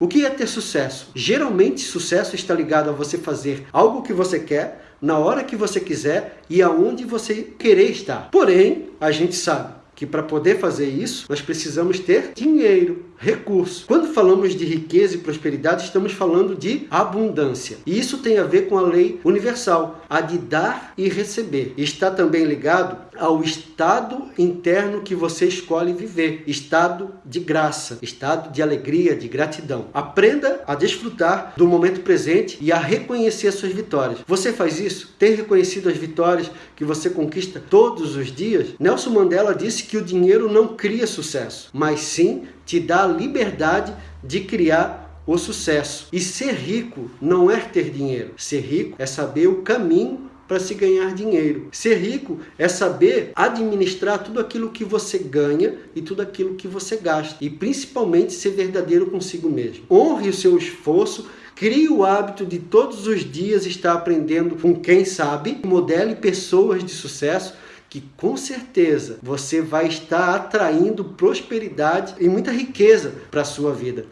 O que é ter sucesso? Geralmente, sucesso está ligado a você fazer algo que você quer, na hora que você quiser e aonde você querer estar. Porém, a gente sabe que para poder fazer isso, nós precisamos ter dinheiro, recurso. Quando falamos de riqueza e prosperidade, estamos falando de abundância. E isso tem a ver com a lei universal, a de dar e receber. Está também ligado ao estado interno que você escolhe viver, estado de graça, estado de alegria, de gratidão. Aprenda a desfrutar do momento presente e a reconhecer as suas vitórias. Você faz isso? Tem reconhecido as vitórias que você conquista todos os dias? Nelson Mandela disse que o dinheiro não cria sucesso, mas sim te dá a liberdade de criar o sucesso. E ser rico não é ter dinheiro. Ser rico é saber o caminho para se ganhar dinheiro. Ser rico é saber administrar tudo aquilo que você ganha e tudo aquilo que você gasta. E principalmente ser verdadeiro consigo mesmo. Honre o seu esforço Crie o hábito de todos os dias estar aprendendo com quem sabe, modele pessoas de sucesso que com certeza você vai estar atraindo prosperidade e muita riqueza para a sua vida.